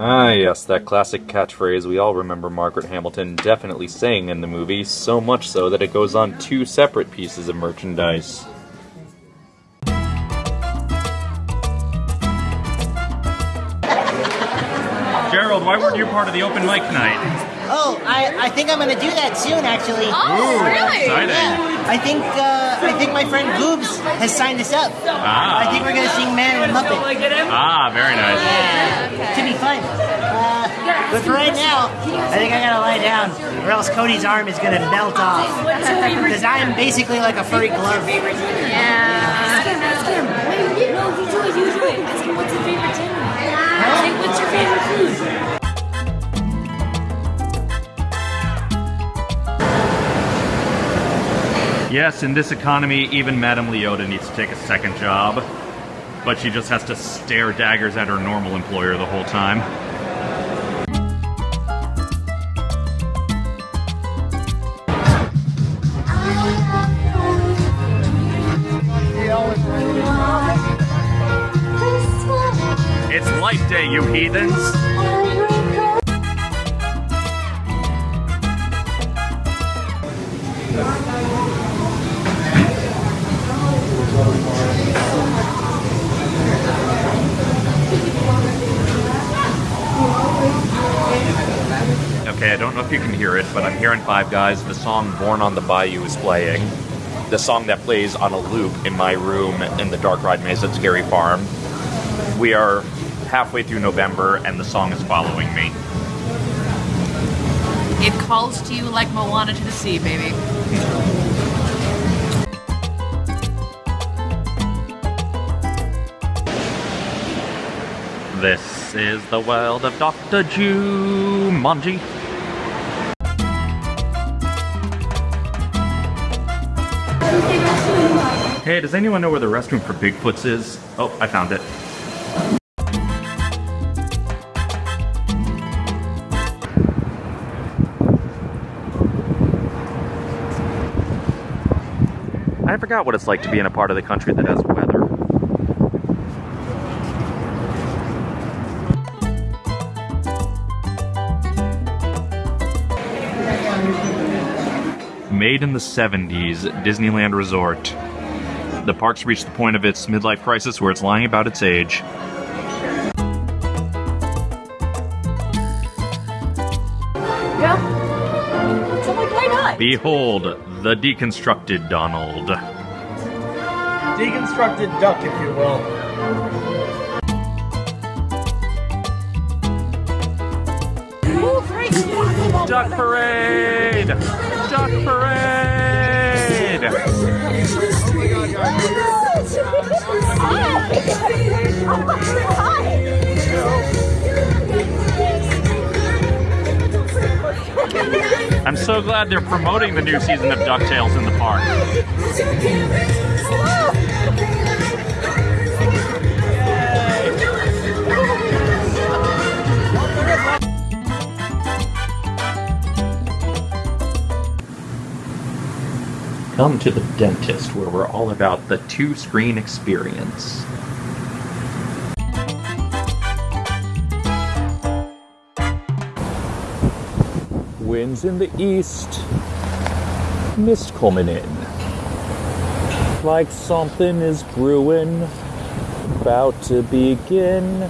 Ah, yes, that classic catchphrase we all remember Margaret Hamilton definitely saying in the movie, so much so that it goes on two separate pieces of merchandise. Gerald, why weren't you part of the open mic night? Oh, I, I think I'm gonna do that soon, actually. Oh, really? Exciting. Yeah, I think uh, I think my friend Goobs has signed us up. Ah. I think we're gonna sing Man and Muppet. Ah, very nice. Yeah, should be fun. Uh, but for right now, I think I gotta lie down, or else Cody's arm is gonna melt off. Because I am basically like a furry glove. Yeah. Wait, no, you do it, you do it. Ask him what's your favorite dinner. Say, what's your favorite food? Yes, in this economy, even Madame Leota needs to take a second job. But she just has to stare daggers at her normal employer the whole time. It's Life Day, you heathens! Okay, I don't know if you can hear it, but I'm hearing Five Guys. The song Born on the Bayou is playing. The song that plays on a loop in my room in the Dark Ride Maze at Scary Farm. We are halfway through November, and the song is following me. It calls to you like Moana to the sea, baby. This is the world of Dr. Jumanji. Hey, does anyone know where the restroom for Bigfoots is? Oh, I found it. I forgot what it's like to be in a part of the country that has weather. Made in the 70s, Disneyland Resort. The park's reached the point of its midlife crisis where it's lying about its age. Yeah. So like, why not? Behold, the deconstructed Donald. Deconstructed duck, if you will. Duck Parade! Duck Parade! I'm so glad they're promoting the new season of DuckTales in the park. Come to the dentist where we're all about the two screen experience. Winds in the east, mist coming in. Like something is brewing, about to begin.